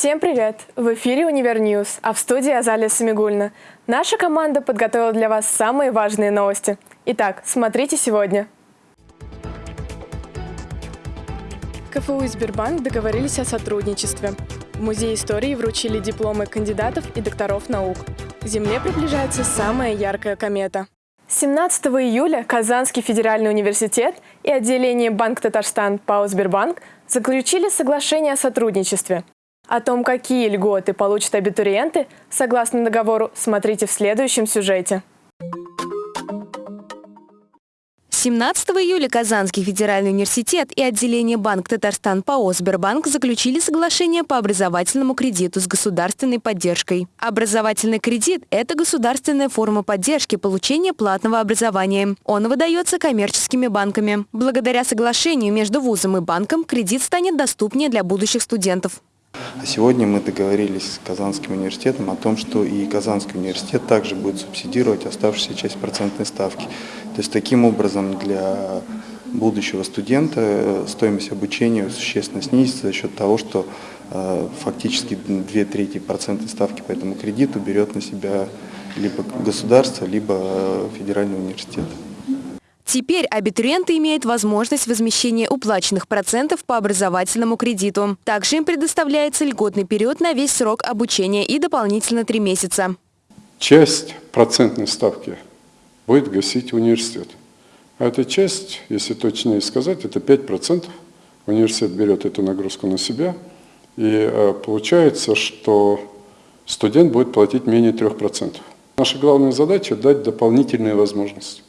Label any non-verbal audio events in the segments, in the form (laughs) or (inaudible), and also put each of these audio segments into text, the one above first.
Всем привет! В эфире Univer News, а в студии Азалия Самигуллина. Наша команда подготовила для вас самые важные новости. Итак, смотрите сегодня. КФУ и Сбербанк договорились о сотрудничестве. В Музее истории вручили дипломы кандидатов и докторов наук. К Земле приближается самая яркая комета. 17 июля Казанский федеральный университет и отделение Банк Татарстан ПАО «Сбербанк» заключили соглашение о сотрудничестве. О том, какие льготы получат абитуриенты, согласно договору, смотрите в следующем сюжете. 17 июля Казанский федеральный университет и отделение Банк Татарстан ПАО «Сбербанк» заключили соглашение по образовательному кредиту с государственной поддержкой. Образовательный кредит – это государственная форма поддержки получения платного образования. Он выдается коммерческими банками. Благодаря соглашению между вузом и банком кредит станет доступнее для будущих студентов. А сегодня мы договорились с Казанским университетом о том, что и Казанский университет также будет субсидировать оставшуюся часть процентной ставки. То есть таким образом для будущего студента э, стоимость обучения существенно снизится за счет того, что э, фактически две трети процентной ставки по этому кредиту берет на себя либо государство, либо э, федеральный университет. Теперь абитуриенты имеют возможность возмещения уплаченных процентов по образовательному кредиту. Также им предоставляется льготный период на весь срок обучения и дополнительно три месяца. Часть процентной ставки будет гасить университет. А эта часть, если точнее сказать, это 5%. Университет берет эту нагрузку на себя. И э, получается, что студент будет платить менее 3%. Наша главная задача – дать дополнительные возможности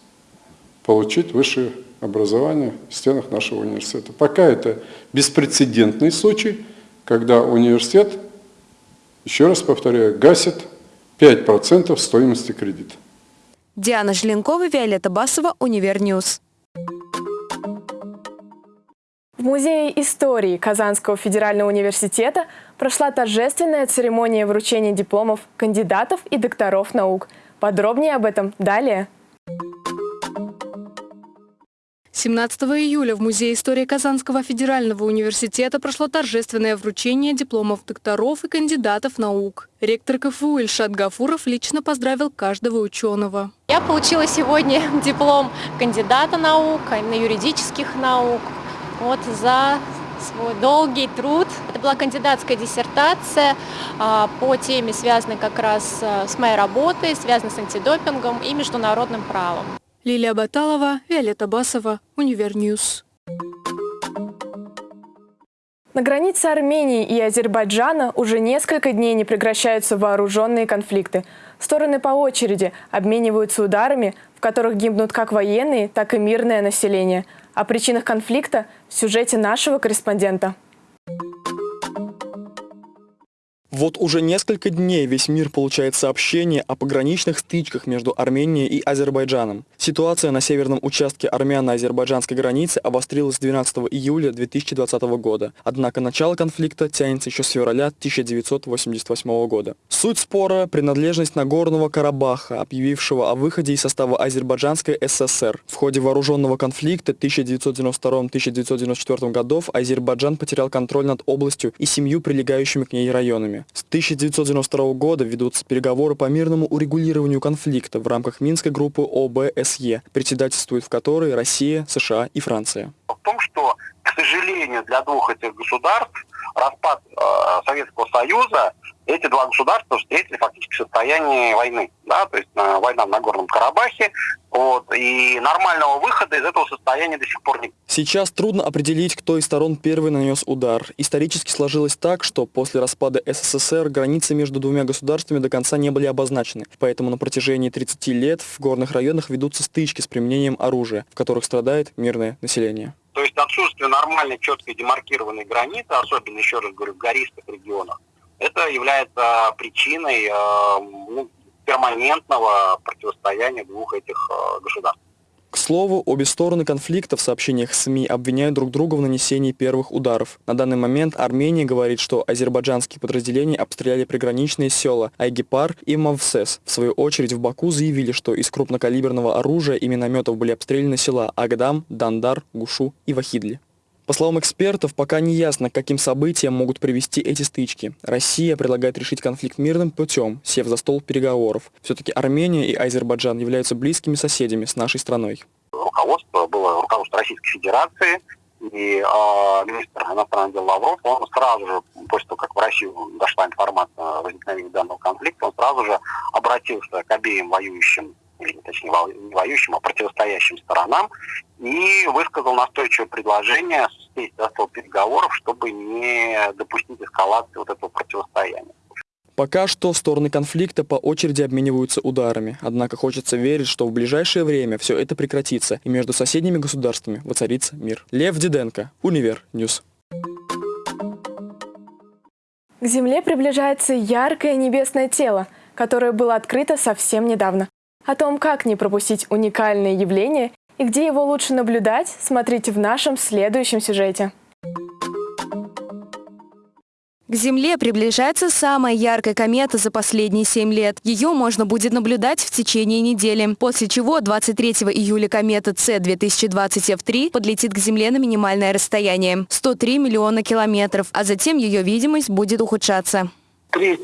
получить высшее образование в стенах нашего университета. Пока это беспрецедентный случай, когда университет, еще раз повторяю, гасит 5% стоимости кредита. Диана Желенкова, Виолетта Басова, Univer News. В Музее истории Казанского федерального университета прошла торжественная церемония вручения дипломов кандидатов и докторов наук. Подробнее об этом далее. 17 июля в Музее истории Казанского федерального университета прошло торжественное вручение дипломов докторов и кандидатов наук. Ректор КФУ Ильшат Гафуров лично поздравил каждого ученого. Я получила сегодня (laughs) диплом кандидата наук, а именно юридических наук, вот за свой долгий труд. Это была кандидатская диссертация а, по теме, связанной как раз а, с моей работой, связанной с антидопингом и международным правом. Лилия Баталова, Виолетта Басова, Univer News. На границе Армении и Азербайджана уже несколько дней не прекращаются вооруженные конфликты. Стороны по очереди обмениваются ударами, в которых гибнут как военные, так и мирное население. О причинах конфликта в сюжете нашего корреспондента. Вот уже несколько дней весь мир получает сообщения о пограничных стычках между Арменией и Азербайджаном. Ситуация на северном участке армяно-азербайджанской границы обострилась 12 июля 2020 года. Однако начало конфликта тянется еще с февраля 1988 года. Суть спора – принадлежность Нагорного Карабаха, объявившего о выходе из состава Азербайджанской ССР. В ходе вооруженного конфликта 1992-1994 годов Азербайджан потерял контроль над областью и семью прилегающими к ней районами. С 1992 года ведутся переговоры по мирному урегулированию конфликта в рамках Минской группы ОБСЕ, председательствует в которой Россия, США и Франция. В том, что, к сожалению, для двух этих государств распад э, Советского Союза эти два государства встретили фактически в состоянии войны. Да? То есть э, война в Нагорном Карабахе. Вот, и нормального выхода из этого состояния до сих пор нет. Сейчас трудно определить, кто из сторон первый нанес удар. Исторически сложилось так, что после распада СССР границы между двумя государствами до конца не были обозначены. Поэтому на протяжении 30 лет в горных районах ведутся стычки с применением оружия, в которых страдает мирное население. Отсутствие нормальной, четкой демаркированной границы, особенно, еще раз говорю, в гористых регионах, это является причиной э, ну, перманентного противостояния двух этих э, государств. Слову, обе стороны конфликта в сообщениях СМИ обвиняют друг друга в нанесении первых ударов. На данный момент Армения говорит, что азербайджанские подразделения обстреляли приграничные села Айгипар и Мавсес. В свою очередь в Баку заявили, что из крупнокалиберного оружия и минометов были обстреляны села Агдам, Дандар, Гушу и Вахидли. По словам экспертов, пока не ясно, к каким событиям могут привести эти стычки. Россия предлагает решить конфликт мирным путем, сев за стол переговоров. Все-таки Армения и Азербайджан являются близкими соседями с нашей страной. Руководство было руководство Российской Федерации, и э, министр иностранных дел Лавров, он сразу же, после того, как в Россию дошла информация о возникновении данного конфликта, он сразу же обратился к обеим воюющим или точнее не воюющим, а противостоящим сторонам, и высказал настойчивое предложение сесть за стол переговоров, чтобы не допустить эскалации вот этого противостояния. Пока что стороны конфликта по очереди обмениваются ударами, однако хочется верить, что в ближайшее время все это прекратится и между соседними государствами воцарится мир. Лев Диденко, Univer News. К Земле приближается яркое небесное тело, которое было открыто совсем недавно. О том, как не пропустить уникальное явление и где его лучше наблюдать, смотрите в нашем следующем сюжете. К Земле приближается самая яркая комета за последние 7 лет. Ее можно будет наблюдать в течение недели, после чего 23 июля комета C2020F3 подлетит к Земле на минимальное расстояние – 103 миллиона километров, а затем ее видимость будет ухудшаться. 3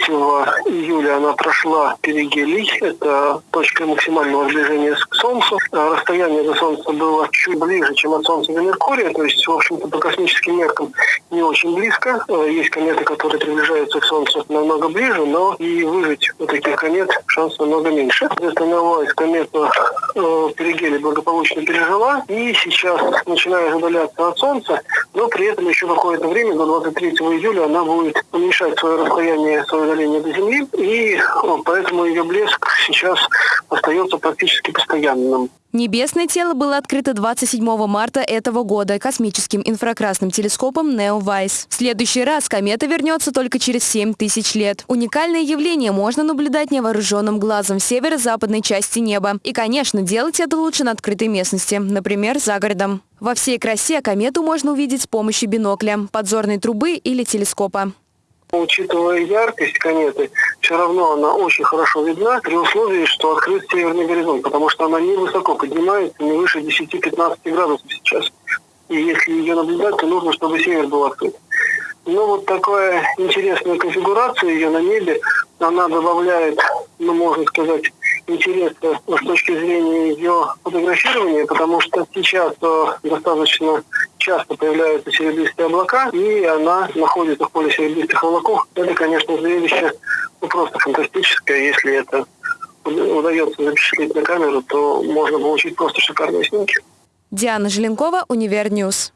июля она прошла перигелий, это точка максимального сближения к Солнцу. А расстояние до Солнца было чуть ближе, чем от Солнца до Меркурия, то есть, в общем-то, по космическим меркам не очень близко. Э, есть кометы, которые приближаются к Солнцу намного ближе, но и выжить у таких комет шанс намного меньше. Новая комета э, перигелий благополучно пережила и сейчас начинает удаляться от Солнца, но при этом еще какое-то время, до 23 июля, она будет уменьшать свое расстояние свое удаление до Земли, и поэтому ее блеск сейчас остается практически постоянным. Небесное тело было открыто 27 марта этого года космическим инфракрасным телескопом NEO-WISE. В следующий раз комета вернется только через 7 тысяч лет. Уникальное явление можно наблюдать невооруженным глазом в северо-западной части неба. И, конечно, делать это лучше на открытой местности, например, за городом. Во всей красе комету можно увидеть с помощью бинокля, подзорной трубы или телескопа. Учитывая яркость кометы, все равно она очень хорошо видна при условии, что открыт северный горизонт, потому что она не высоко поднимается, не выше 10-15 градусов сейчас. И если ее наблюдать, то нужно, чтобы север был открыт. Но вот такая интересная конфигурация ее на небе, она добавляет, ну, можно сказать, интереса с точки зрения ее фотографирования, потому что сейчас э, достаточно часто появляются серебристые облака, и она находится в поле серебристых облаков. Это, конечно, зрелище ну, просто фантастическое. Если это удается запечатлеть на камеру, то можно получить просто шикарные снимки. Диана Желенкова, Univer News.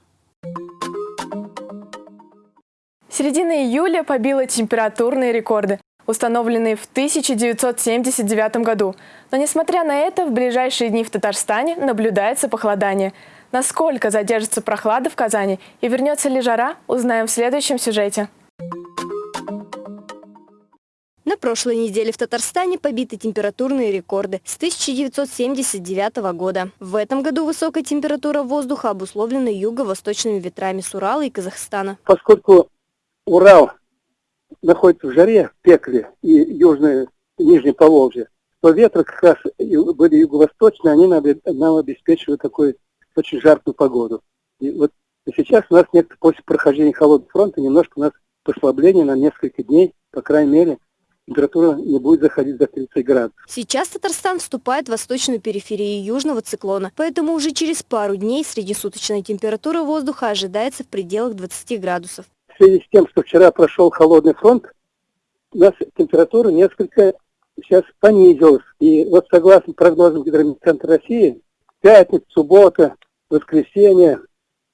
Середина июля побила температурные рекорды установленный в 1979 году. Но несмотря на это, в ближайшие дни в Татарстане наблюдается похолодание. Насколько задержится прохлада в Казани и вернется ли жара, узнаем в следующем сюжете. На прошлой неделе в Татарстане побиты температурные рекорды с 1979 года. В этом году высокая температура воздуха обусловлена юго-восточными ветрами с Урала и Казахстана. Поскольку Урал находится в жаре, в пекле, и южное, нижнее Поволжье, то ветры как раз были юго-восточные, они нам, нам обеспечивают такую очень жаркую погоду. И вот сейчас у нас нет, после прохождения холодного фронта немножко у нас послабление на несколько дней, по крайней мере, температура не будет заходить за 30 градусов. Сейчас Татарстан вступает в восточную периферию южного циклона, поэтому уже через пару дней среднесуточная температура воздуха ожидается в пределах 20 градусов в связи с тем, что вчера прошел холодный фронт, у нас температура несколько сейчас понизилась. И вот согласно прогнозам Гидрометцентра России, пятница, суббота, воскресенье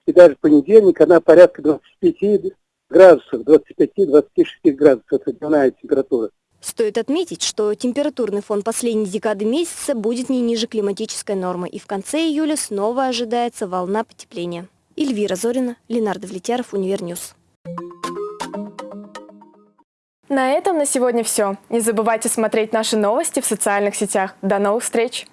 и даже понедельник, она порядка 25 градусов, 25-26 градусов, это дневная температура. Стоит отметить, что температурный фон последней декады месяца будет не ниже климатической нормы, и в конце июля снова ожидается волна потепления. Эльвира Зорина, Ленар Давлетьяров, Univer News. На этом на сегодня все. Не забывайте смотреть наши новости в социальных сетях. До новых встреч!